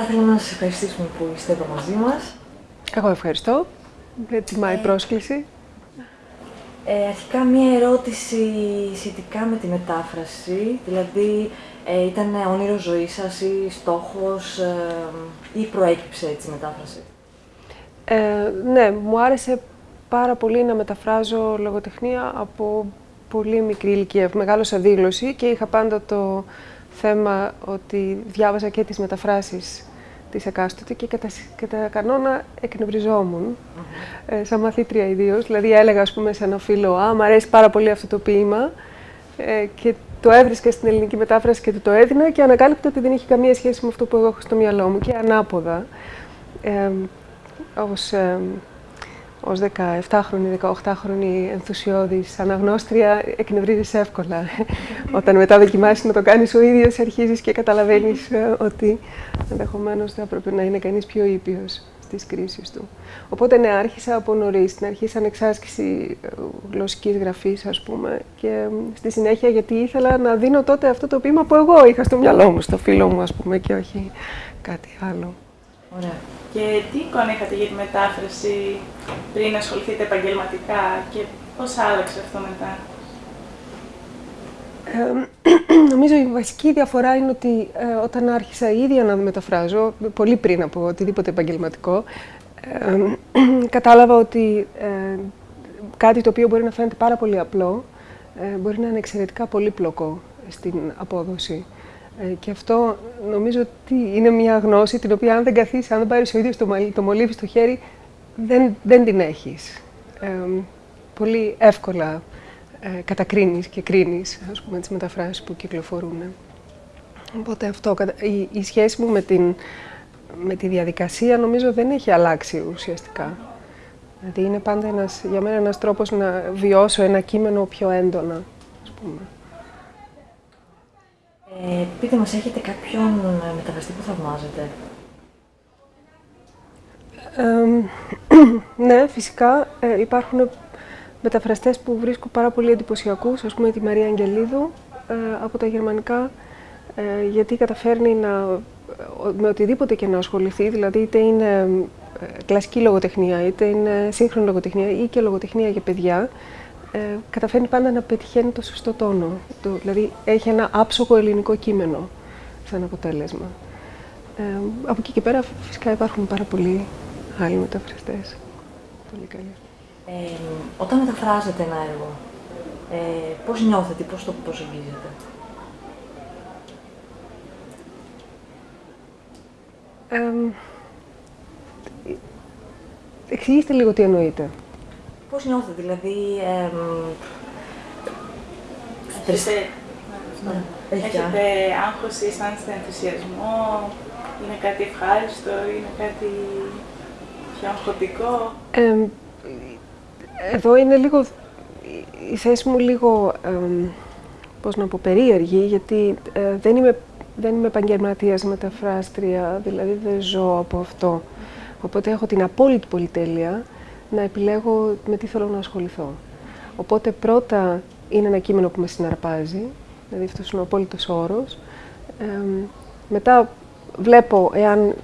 Θα ήθελα να σας ευχαριστήσουμε που είστε εδώ μαζί μας. Εγώ ευχαριστώ. Με τιμάει η πρόσκληση. Ε, αρχικά μία ερώτηση σχετικά με τη μετάφραση, δηλαδή ε, ήταν όνειρο ζωής σας ή στόχος ε, ή προέκυψε έτσι η μετάφραση; Ε, ναι, μου άρεσε πάρα πολύ να μεταφράζω λογοτεχνία από πολύ μικρή ηλικία. Μεγάλωσα δήλωση και είχα πάντα το θέμα ότι διάβαζα και τις μεταφράσεις της εκάστοτε και κατά, κατά κανόνα εκνευριζόμουν, ε, σαν μαθήτρια ιδίως. Δηλαδή έλεγα ας πούμε σε ένα φίλο «Α, μου αρέσει πάρα πολύ αυτό το ποίημα» ε, και το έβρισκα στην ελληνική μετάφραση και του το έδινα και ανακάλυπτα ότι δεν είχε καμία σχέση με αυτό που εγώ έχω στο μυαλό μου και ανάποδα. Ε, ως, ε, ως 17χρονη, 18χρονη ενθουσιώδης αναγνώστρια εκνευρίζεις εύκολα. Όταν μετά δοκιμάσεις να το κάνεις ο ίδιος, αρχίζεις και καταλαβαίνεις ε, ότι ενδεχομένως θα έπρεπε να είναι κανείς πιο ήπιος στις κρίσεις του. Οπότε ναι, άρχισα από νωρίς, στην αρχή σαν εξάσκηση ε, γλωσσικής γραφής ας πούμε και στη συνέχεια γιατί ήθελα να δίνω τότε αυτό το ποίημα που εγώ είχα στο μυαλό μου, στο φίλο μου ας πούμε και όχι κάτι άλλο. Ωραία. Και τι εικόνα είχατε για τη μετάφραση πριν ασχοληθείτε επαγγελματικά και πώς άλλαξε αυτό μετά; Ε, νομίζω η βασική διαφορά είναι ότι ε, όταν άρχισα ίδια να μεταφράζω, πολύ πριν από οτιδήποτε επαγγελματικό, ε, κατάλαβα ότι ε, κάτι το οποίο μπορεί να φαίνεται πάρα πολύ απλό, μπορεί να είναι εξαιρετικά πολύπλοκο στην απόδοση. Ε, και αυτό νομίζω ότι είναι μια γνώση την οποία αν δεν καθίσει, αν δεν πάρεις ο ίδιος το, το μολύβι στο χέρι, δεν, δεν την έχεις. Ε, πολύ εύκολα ε, κατακρίνεις και κρίνεις, ας πούμε, τις μεταφράσεις που κυκλοφορούν. Οπότε αυτό, η, η σχέση μου με, την, με τη διαδικασία νομίζω δεν έχει αλλάξει ουσιαστικά. Δηλαδή είναι πάντα ένας, για μένα ένας τρόπος να βιώσω ένα κείμενο πιο έντονα, ας πούμε. Ε, πείτε μας, έχετε κάποιον ε, μεταφραστή που θαυμάζετε; ναι, φυσικά ε, υπάρχουν μεταφραστές που βρίσκω πάρα πολύ εντυπωσιακούς, ας πούμε τη Μαρία Αγγελίδου ε, από τα γερμανικά, ε, γιατί καταφέρνει να, με οτιδήποτε και να ασχοληθεί, δηλαδή είτε είναι κλασική λογοτεχνία, είτε είναι σύγχρονη λογοτεχνία ή και λογοτεχνία για παιδιά, ε, καταφέρνει πάντα να πετυχαίνει το σωστό τόνο. Το, δηλαδή έχει ένα άψογο ελληνικό κείμενο σαν αποτέλεσμα. Ε, από εκεί και πέρα φυσικά υπάρχουν πάρα πολλοί άλλοι μεταφραστές. Πολύ καλοί. Ε, όταν μεταφράζετε ένα έργο, ε, πώς νιώθετε, πώς το προσεγγίζετε. Ε, εξηγήστε λίγο τι εννοείτε. Πώς νιώθετε, δηλαδή... Έχετε, ναι. Έχετε άγχος ή αισθάνεστε ενθουσιασμό, είναι κάτι ευχάριστο, είναι κάτι πιο αγχωτικό; εδώ είναι λίγο, η θέση μου λίγο, πώς να πω, περίεργη, γιατί ε, δεν είμαι, δεν είμαι επαγγελματίας μεταφράστρια, δηλαδή δεν ζω από αυτό. Οπότε έχω την απόλυτη πολυτέλεια να επιλέγω με τι θέλω να ασχοληθώ. Οπότε πρώτα είναι ένα κείμενο που με συναρπάζει, δηλαδή αυτός είναι ο απόλυτος όρος. μετά βλέπω εάν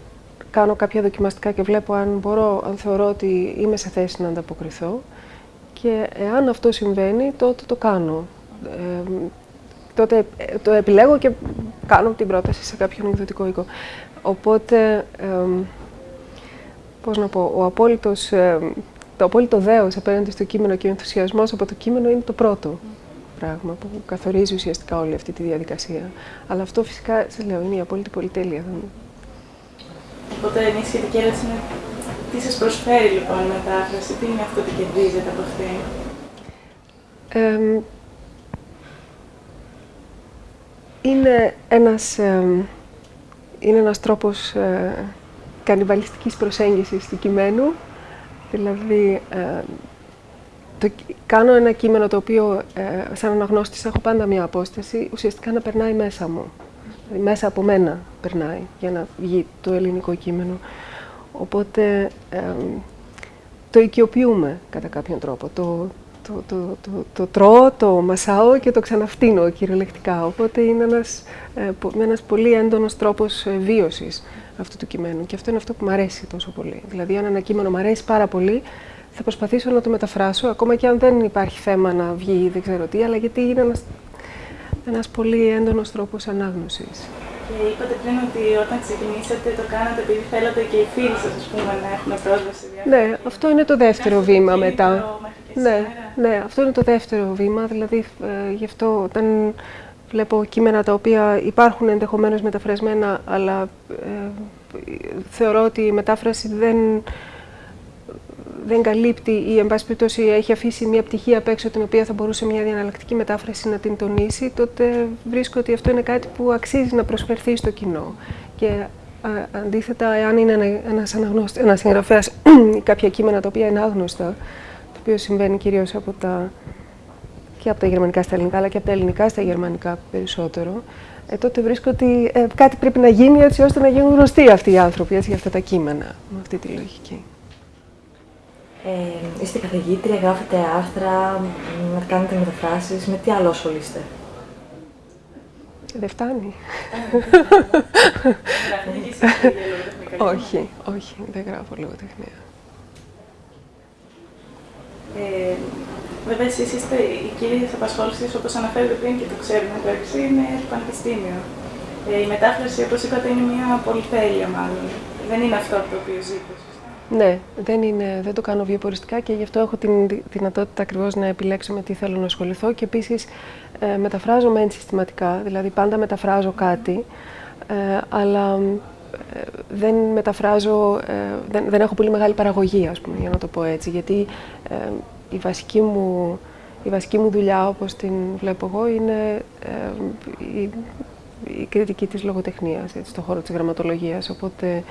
κάνω κάποια δοκιμαστικά και βλέπω αν μπορώ, αν θεωρώ ότι είμαι σε θέση να ανταποκριθώ και εάν αυτό συμβαίνει, τότε το κάνω. τότε ε, το επιλέγω και κάνω την πρόταση σε κάποιον εκδοτικό οίκο. Οπότε, πώς να πω, ο απόλυτος το απόλυτο δέος απέναντι στο κείμενο και ο ενθουσιασμός από το κείμενο είναι το πρώτο πράγμα που καθορίζει ουσιαστικά όλη αυτή τη διαδικασία. Αλλά αυτό φυσικά, σε λέω, είναι η απόλυτη πολυτέλεια. Οπότε μια σχετική ερώτηση είναι τι σας προσφέρει λοιπόν η μετάφραση, τι είναι αυτό που κερδίζετε από αυτή; είναι ένας, είναι ένας τρόπος ε, κανιβαλιστικής προσέγγισης του κειμένου Δηλαδή, ε, το, κάνω ένα κείμενο το οποίο, ε, σαν αναγνώστης, έχω πάντα μία απόσταση, ουσιαστικά να περνάει μέσα μου. Δηλαδή, μέσα από μένα περνάει για να βγει το ελληνικό κείμενο. Οπότε, ε, το οικειοποιούμε κατά κάποιον τρόπο. Το, το, το, το, το τρώω, το μασάω και το ξαναφτύνω κυριολεκτικά. Οπότε είναι ένας, ε, ένας πολύ έντονος τρόπος ε, βίωσης αυτού του κειμένου. Και αυτό είναι αυτό που μου αρέσει τόσο πολύ. Δηλαδή, αν ένα κείμενο μου αρέσει πάρα πολύ, θα προσπαθήσω να το μεταφράσω, ακόμα και αν δεν υπάρχει θέμα να βγει δεν ξέρω τι, αλλά γιατί είναι ένας, ένας πολύ έντονος τρόπος ανάγνωσης. Και είπατε πριν ότι όταν ξεκινήσατε το κάνατε επειδή θέλατε και οι φίλοι σας ας πούμε, να έχουν πρόσβαση. Ναι, αυτό είναι το δεύτερο βήμα μετά. Ναι, ναι, αυτό είναι το δεύτερο βήμα, δηλαδή ε, γι' αυτό όταν βλέπω κείμενα τα οποία υπάρχουν ενδεχομένως μεταφρασμένα, αλλά ε, θεωρώ ότι η μετάφραση δεν, δεν καλύπτει ή εν πάση περιπτώσει έχει αφήσει μια πτυχή απ' έξω την οποία θα μπορούσε μια διαναλλακτική μετάφραση να την τονίσει, τότε βρίσκω ότι αυτό είναι κάτι που αξίζει να προσφερθεί στο κοινό. Και αντίθετα, εάν είναι ένα, ένας, αναγνώστη, ένας συγγραφέας ή κάποια κείμενα τα οποία είναι άγνωστα, το οποίο συμβαίνει κυρίως από τα, και από τα γερμανικά στα ελληνικά, αλλά και από τα ελληνικά στα γερμανικά περισσότερο, ε, τότε βρίσκω ότι ε, κάτι πρέπει να γίνει έτσι ώστε να γίνουν γνωστοί αυτοί οι άνθρωποι έτσι, για αυτά τα κείμενα, με αυτή τη λογική. Ε, είστε καθηγήτρια, γράφετε άρθρα, κάνετε μεταφράσεις. Με τι άλλο ασχολείστε; Δεν φτάνει. όχι, όχι, δεν γράφω λογοτεχνία. Ε, βέβαια, εσείς είστε οι κύριες απασχόλησεις, όπως αναφέρετε πριν και το ξέρουμε εντάξει, είναι το πανεπιστήμιο. Ε, η μετάφραση, όπως είπατε, είναι μια πολυτέλεια μάλλον. Δεν είναι αυτό το οποίο ζείτε. Ναι, δεν, είναι, δεν το κάνω βιοποριστικά και γι' αυτό έχω την δυνατότητα ακριβώς να επιλέξω με τι θέλω να ασχοληθώ και επίσης ε, μεταφράζω μεν συστηματικά, δηλαδή πάντα μεταφράζω κάτι, ε, αλλά ε, δεν μεταφράζω, ε, δεν, δεν έχω πολύ μεγάλη παραγωγή, ας πούμε, για να το πω έτσι, γιατί ε, η βασική μου, η βασική μου δουλειά, όπως την βλέπω εγώ, είναι η, η κριτική της λογοτεχνίας, έτσι, στον χώρο της γραμματολογίας, οπότε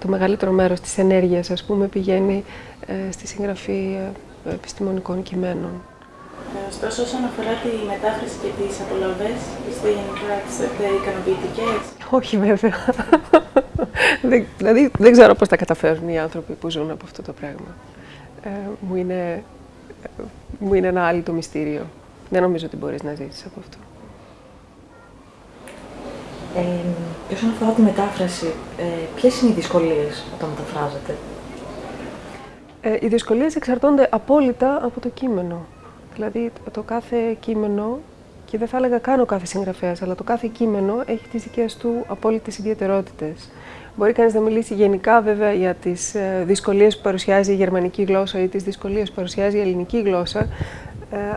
το μεγαλύτερο μέρος της ενέργειας, ας πούμε, πηγαίνει ε, στη συγγραφή ε, επιστημονικών κειμένων. Ε, ωστόσο, όσον αφορά τη μετάφραση και τις απολαυές, είστε γενικά τις ικανοποιητικές; Όχι, βέβαια. δηλαδή, δεν ξέρω πώς τα καταφέρουν οι άνθρωποι που ζουν από αυτό το πράγμα. Ε, μου, είναι, μου είναι ένα άλλο το μυστήριο. Δεν νομίζω ότι μπορείς να ζήσεις από αυτό. Ε, και όσον αφορά τη μετάφραση, ε, ποιες είναι οι δυσκολίες όταν μεταφράζετε; Ε, οι δυσκολίες εξαρτώνται απόλυτα από το κείμενο. Δηλαδή, το κάθε κείμενο, και δεν θα έλεγα καν ο κάθε συγγραφέας, αλλά το κάθε κείμενο έχει τις δικές του απόλυτες ιδιαιτερότητες. Μπορεί κανείς να μιλήσει γενικά βέβαια για τις ε, δυσκολίες που παρουσιάζει η γερμανική γλώσσα ή τις δυσκολίες που παρουσιάζει η ελληνική γλώσσα, ε,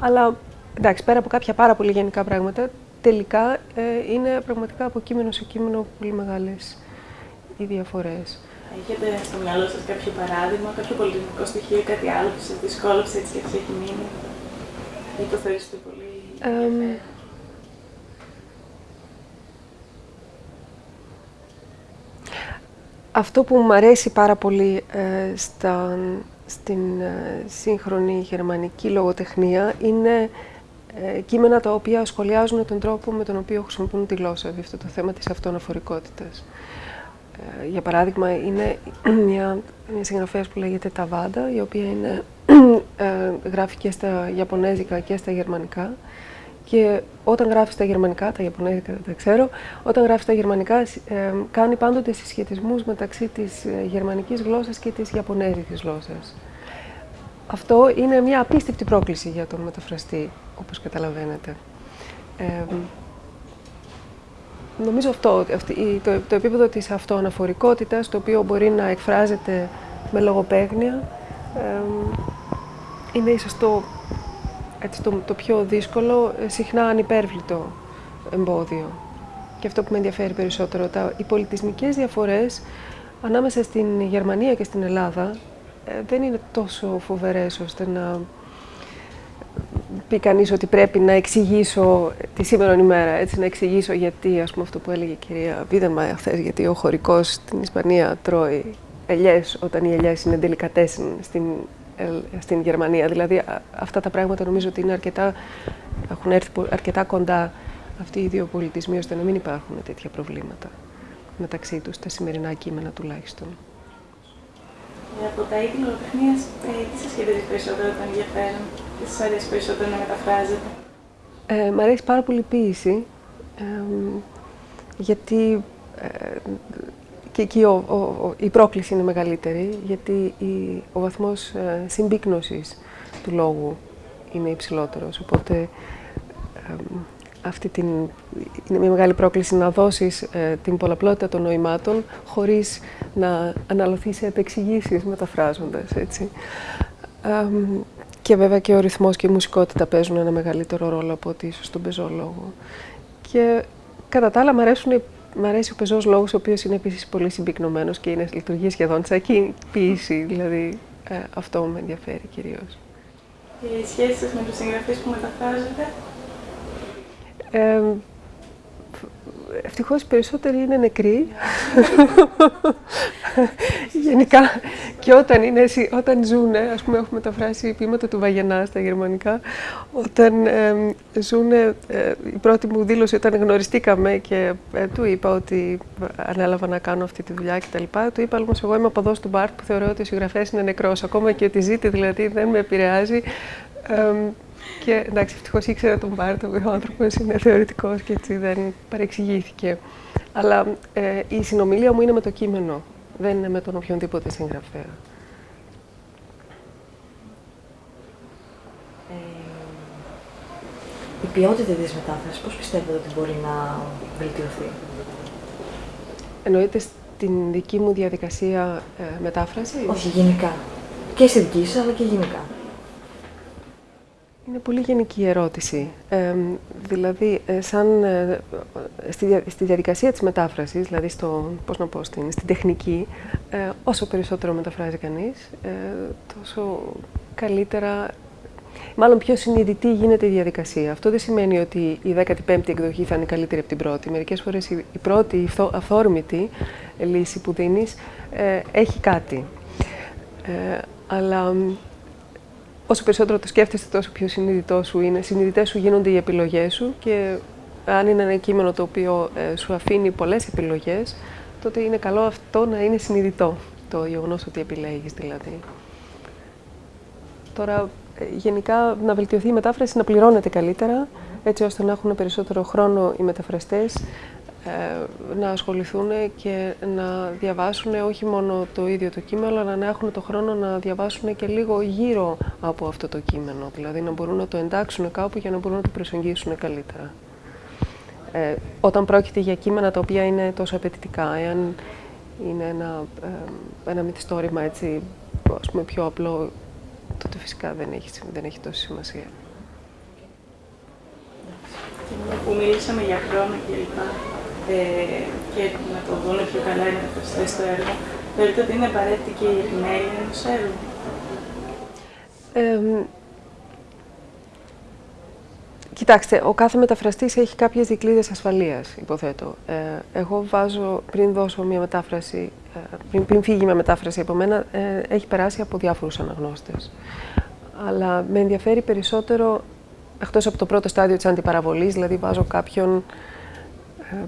αλλά εντάξει, πέρα από κάποια πάρα πολύ γενικά πράγματα, τελικά ε, είναι πραγματικά από κείμενο σε κείμενο πολύ μεγάλες οι διαφορές. Έχετε στο μυαλό σας κάποιο παράδειγμα, κάποιο πολιτικό στοιχείο ή κάτι άλλο που σας δυσκόλεψε έτσι και σας έχει μείνει; Ή το θεωρήσετε πολύ ε, Αυτό που μου αρέσει πάρα πολύ ε, στα, στην ε, σύγχρονη γερμανική λογοτεχνία είναι ε, κείμενα τα οποία σχολιάζουν τον τρόπο με τον οποίο χρησιμοποιούν τη γλώσσα, δηλαδή αυτό το θέμα της αυτοαναφορικότητας. Ε, για παράδειγμα, είναι μια, μια συγγραφέας που λέγεται Ταβάντα, η οποία είναι, ε, γράφει και στα Ιαπωνέζικα και στα Γερμανικά. Και όταν γράφεις στα γερμανικά, τα Ιαπωνέζικα δεν τα ξέρω, όταν γράφεις στα γερμανικά ε, κάνει πάντοτε συσχετισμούς μεταξύ της ε, γερμανικής γλώσσας και της ιαπωνέζικης γλώσσας. Αυτό είναι μια απίστευτη πρόκληση για τον μεταφραστή, όπως καταλαβαίνετε. Ε, νομίζω αυτό, το, το επίπεδο της αυτοαναφορικότητας, το οποίο μπορεί να εκφράζεται με λογοπαίγνια, είναι ίσως το, έτσι, το, το πιο δύσκολο, ε, συχνά ανυπέρβλητο εμπόδιο. Και αυτό που με ενδιαφέρει περισσότερο, τα, οι πολιτισμικές διαφορές ανάμεσα στην Γερμανία και στην Ελλάδα ε, δεν είναι τόσο φοβερές ώστε να πει κανείς ότι πρέπει να εξηγήσω τη σήμερα ημέρα, έτσι, να εξηγήσω γιατί, ας πούμε, αυτό που έλεγε η κυρία Βίδεμα χθες, γιατί ο χωρικός στην Ισπανία τρώει ελιές όταν οι ελιές είναι delicatesen στην, στην Γερμανία. Δηλαδή αυτά τα πράγματα νομίζω ότι είναι αρκετά, έχουν έρθει αρκετά κοντά αυτοί οι δύο πολιτισμοί ώστε να μην υπάρχουν τέτοια προβλήματα μεταξύ τους, τα σημερινά κείμενα τουλάχιστον. Ε, από τα είδη λογοτεχνίας, ε, τι σας σχεδίζει περισσότερο το ενδιαφέρον, τι σας αρέσει περισσότερο να μεταφράζετε; Ε, μ' αρέσει πάρα πολύ η ποίηση, γιατί και εκεί ο, η πρόκληση είναι μεγαλύτερη, γιατί η, ο βαθμός ε, συμπίκνωσης του λόγου είναι υψηλότερος. Οπότε αυτή την, είναι μια μεγάλη πρόκληση να δώσεις ε, την πολλαπλότητα των νοημάτων χωρίς να αναλωθείς σε επεξηγήσεις μεταφράζοντας, έτσι. και βέβαια και ο ρυθμός και η μουσικότητα παίζουν ένα μεγαλύτερο ρόλο από ότι ίσως τον πεζό Και κατά τα άλλα μου αρέσουν Μ' αρέσει ο πεζός λόγος, ο οποίος είναι επίσης πολύ συμπυκνωμένος και είναι, λειτουργεί σχεδόν σαν ποίηση, δηλαδή ε, αυτό με ενδιαφέρει κυρίως. Και οι σχέσεις με τους συγγραφείς που μεταφράζετε, ε, Ευτυχώς περισσότεροι είναι νεκροί. Γενικά και όταν, είναι, όταν ζουν, ας πούμε έχουμε μεταφράσει ποίηματα του Βαγενά στα γερμανικά, όταν ε, ζουν, ε, η πρώτη μου δήλωση όταν γνωριστήκαμε και ε, του είπα ότι ανέλαβα να κάνω αυτή τη δουλειά κτλ. Του είπα όμως εγώ είμαι από εδώ του Μπάρτ που θεωρώ ότι ο συγγραφέας είναι νεκρός, ακόμα και ότι ζήτη δηλαδή δεν με επηρεάζει. Και εντάξει, ευτυχώς ήξερα τον Μπάρτο, ο άνθρωπος είναι θεωρητικός και έτσι δεν παρεξηγήθηκε. Αλλά ε, η συνομιλία μου είναι με το κείμενο, δεν είναι με τον οποιονδήποτε συγγραφέα. Ε, η ποιότητα της μετάφρασης, πώς πιστεύετε ότι μπορεί να βελτιωθεί; Εννοείται στην δική μου διαδικασία ε, μετάφραση; Όχι, γενικά. Και στη δική σας, αλλά και γενικά. Είναι πολύ γενική ερώτηση. Ε, δηλαδή, ε, σαν, ε, στη, στη, διαδικασία της μετάφρασης, δηλαδή στο, πώς να πω, στην, στην τεχνική, ε, όσο περισσότερο μεταφράζει κανείς, τόσο καλύτερα, μάλλον πιο συνειδητή γίνεται η διαδικασία. Αυτό δεν σημαίνει ότι η 15η εκδοχή θα είναι καλύτερη από την πρώτη. Μερικές φορές η, η πρώτη, η αυθόρμητη λύση που δίνεις, έχει κάτι. αλλά όσο περισσότερο το σκέφτεσαι, τόσο πιο συνειδητός σου είναι. Συνειδητές σου γίνονται οι επιλογές σου και αν είναι ένα κείμενο το οποίο ε, σου αφήνει πολλές επιλογές, τότε είναι καλό αυτό να είναι συνειδητό. Το γεγονός ότι επιλέγεις δηλαδή. Τώρα, ε, γενικά, να βελτιωθεί η μετάφραση, να πληρώνεται καλύτερα, έτσι ώστε να έχουν περισσότερο χρόνο οι μεταφραστές ε, να ασχοληθούν και να διαβάσουν όχι μόνο το ίδιο το κείμενο, αλλά να έχουν το χρόνο να διαβάσουν και λίγο γύρω από αυτό το κείμενο. Δηλαδή να μπορούν να το εντάξουν κάπου για να μπορούν να το προσεγγίσουν καλύτερα. Ε, όταν πρόκειται για κείμενα τα οποία είναι τόσο απαιτητικά, εάν είναι ένα, ε, ένα μυθιστόρημα έτσι, ας πούμε, πιο απλό, τότε φυσικά δεν έχει, δεν έχει τόση σημασία. Που μιλήσαμε για χρόνο κλπ ε, και να το δουν πιο καλά οι μεταφραστέ στο έργο, θεωρείτε ότι είναι απαραίτητη και η επιμέλεια ενός έργου; Ε, Κοιτάξτε, ο κάθε μεταφραστής έχει κάποιες δικλείδες ασφαλείας, υποθέτω. Ε, εγώ βάζω, πριν δώσω μια μετάφραση, ε, πριν, πριν φύγει μια μετάφραση από μένα, ε, έχει περάσει από διάφορους αναγνώστες. Αλλά με ενδιαφέρει περισσότερο, εκτός από το πρώτο στάδιο της αντιπαραβολής, δηλαδή βάζω κάποιον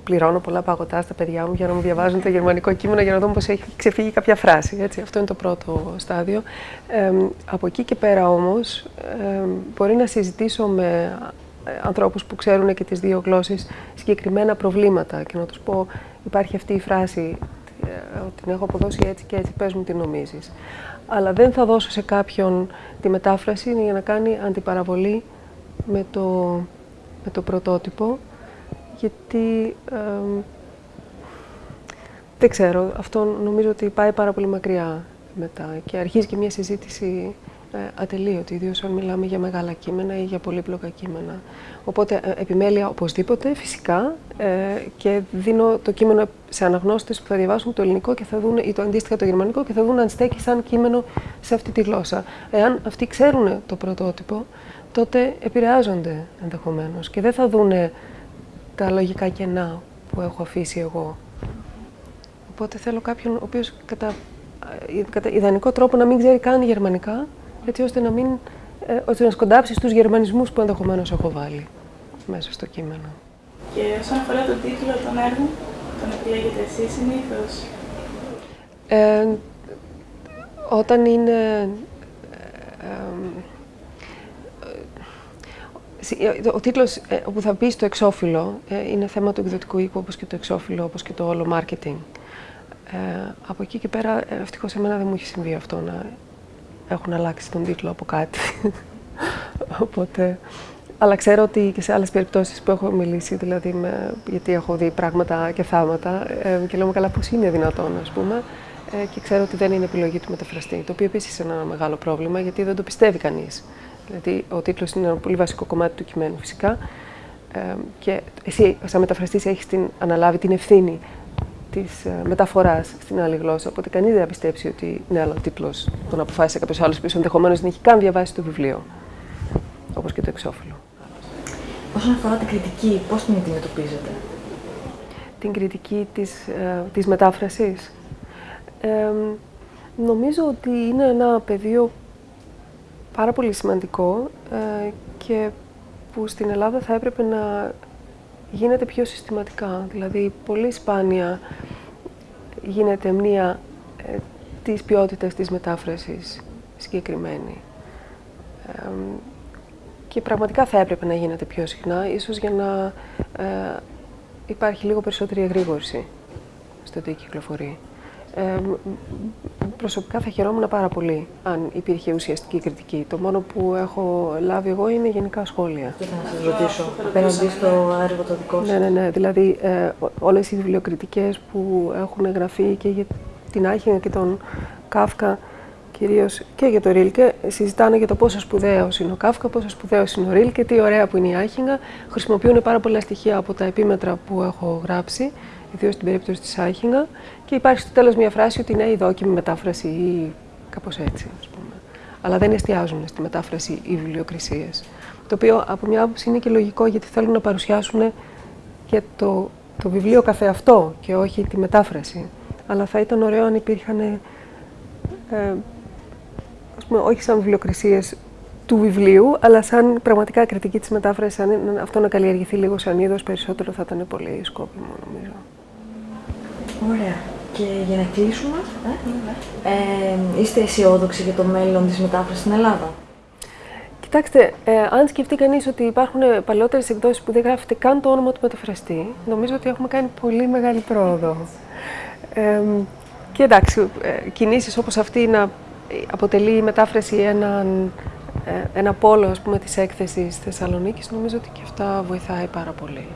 πληρώνω πολλά παγωτά στα παιδιά μου για να μου διαβάζουν το γερμανικό κείμενο για να δω πώς έχει ξεφύγει κάποια φράση. Έτσι. Αυτό είναι το πρώτο στάδιο. Ε, από εκεί και πέρα όμως ε, μπορεί να συζητήσω με ανθρώπους που ξέρουν και τις δύο γλώσσες συγκεκριμένα προβλήματα και να τους πω υπάρχει αυτή η φράση ότι την έχω αποδώσει έτσι και έτσι, πες μου τι νομίζεις. Αλλά δεν θα δώσω σε κάποιον τη μετάφραση για να κάνει αντιπαραβολή με το, με το πρωτότυπο γιατί δεν ξέρω, αυτό νομίζω ότι πάει πάρα πολύ μακριά μετά και αρχίζει και μια συζήτηση ε, ατελείωτη, ιδίως αν μιλάμε για μεγάλα κείμενα ή για πολύπλοκα κείμενα. Οπότε ε, επιμέλεια οπωσδήποτε, φυσικά, ε, και δίνω το κείμενο σε αναγνώστες που θα διαβάσουν το ελληνικό και θα δουν, ή το αντίστοιχα το γερμανικό και θα δουν αν στέκει σαν κείμενο σε αυτή τη γλώσσα. Εάν αυτοί ξέρουν το πρωτότυπο, τότε επηρεάζονται ενδεχομένως και δεν θα δούνε τα λογικά κενά που έχω αφήσει εγώ. Οπότε θέλω κάποιον ο οποίος κατά, ε, κατά ιδανικό τρόπο να μην ξέρει καν γερμανικά, έτσι ώστε να, μην, ε, ώστε να σκοντάψει στους γερμανισμούς που ενδεχομένως έχω βάλει μέσα στο κείμενο. Και όσον αφορά τον τίτλο των έργων, τον επιλέγετε εσείς συνήθως. Ε, όταν είναι... Ε, ο τίτλος που θα μπεις στο εξώφυλλο είναι θέμα του εκδοτικού οίκου, όπως και το εξώφυλλο, όπως και το όλο marketing. Ε, από εκεί και πέρα, ευτυχώς εμένα δεν μου έχει συμβεί αυτό να έχουν αλλάξει τον τίτλο από κάτι. Οπότε, αλλά ξέρω ότι και σε άλλες περιπτώσεις που έχω μιλήσει, δηλαδή με, γιατί έχω δει πράγματα και θάματα ε, και λέω καλά πώς είναι δυνατόν, ας πούμε, ε, και ξέρω ότι δεν είναι επιλογή του μεταφραστή, το οποίο επίσης είναι ένα μεγάλο πρόβλημα, γιατί δεν το πιστεύει κανείς. Δηλαδή, ο τίτλος είναι ένα πολύ βασικό κομμάτι του κειμένου φυσικά ε, και εσύ, σαν μεταφραστής, έχεις την, αναλάβει την ευθύνη της ε, μεταφοράς στην άλλη γλώσσα. Οπότε κανείς δεν θα πιστέψει ότι ναι, αλλά ο τίτλος τον αποφάσισε κάποιος άλλος που ενδεχομένως δεν έχει καν διαβάσει το βιβλίο. Όπως και το εξώφυλλο. Όσον αφορά την κριτική, πώς την αντιμετωπίζετε, Την κριτική της ε, της μετάφρασης. νομίζω ότι είναι ένα πεδίο πάρα πολύ σημαντικό ε, και που στην Ελλάδα θα έπρεπε να γίνεται πιο συστηματικά. Δηλαδή, πολύ σπάνια γίνεται μία ε, της ποιότητας της μετάφρασης συγκεκριμένη. και πραγματικά θα έπρεπε να γίνεται πιο συχνά, ίσως για να ε, υπάρχει λίγο περισσότερη εγρήγορση στο τι κυκλοφορεί. Ε, προσωπικά θα χαιρόμουν πάρα πολύ αν υπήρχε ουσιαστική κριτική. Το μόνο που έχω λάβει εγώ είναι γενικά σχόλια. Τι να σας ρωτήσω, απέναντι στο έργο το δικό σας. Ναι, ναι, ναι. Δηλαδή ε, όλες οι βιβλιοκριτικές που έχουν γραφεί και για την Άχινγκα και τον Κάφκα κυρίως και για το Ρίλκε, συζητάνε για το πόσο σπουδαίος είναι ο Κάφκα, πόσο σπουδαίος είναι ο Ρίλκε, τι ωραία που είναι η Άχινγκα. Χρησιμοποιούν πάρα πολλά στοιχεία από τα επίμετρα που έχω γράψει ιδίως στην περίπτωση της Άχινγα. Και υπάρχει στο τέλος μια φράση ότι είναι η δόκιμη μετάφραση ή κάπως έτσι, ας πούμε. Αλλά δεν εστιάζουν στη μετάφραση οι βιβλιοκρισίες. Το οποίο από μια άποψη είναι και λογικό γιατί θέλουν να παρουσιάσουν και το, το βιβλίο καθεαυτό και όχι τη μετάφραση. Αλλά θα ήταν ωραίο αν υπήρχαν. Ε, ας πούμε, όχι σαν βιβλιοκρισίες του βιβλίου, αλλά σαν πραγματικά κριτική της μετάφρασης, αν αυτό να καλλιεργηθεί λίγο σαν είδος περισσότερο θα ήταν πολύ σκόπιμο νομίζω. Ωραία. Και για να κλείσουμε, ε, ε, είστε αισιόδοξοι για το μέλλον της μετάφρασης στην Ελλάδα; Κοιτάξτε, ε, αν σκεφτεί κανείς ότι υπάρχουν παλαιότερες εκδόσεις που δεν γράφεται καν το όνομα του μεταφραστή, νομίζω ότι έχουμε κάνει πολύ μεγάλη πρόοδο. Ε, και εντάξει, ε, κινήσεις όπως αυτή να αποτελεί η μετάφραση έναν, ε, ένα πόλο ας πούμε, της έκθεσης Θεσσαλονίκης, νομίζω ότι και αυτά βοηθάει πάρα πολύ.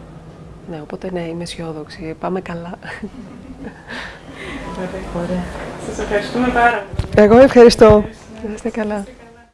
Ναι, οπότε ναι, είμαι αισιόδοξη. Πάμε καλά. Ωραία. Σας ευχαριστούμε πάρα πολύ. Εγώ ευχαριστώ. Να είστε καλά.